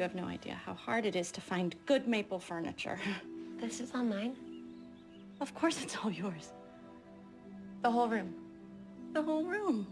You have no idea how hard it is to find good maple furniture. This is all mine? Of course it's all yours. The whole room? The whole room.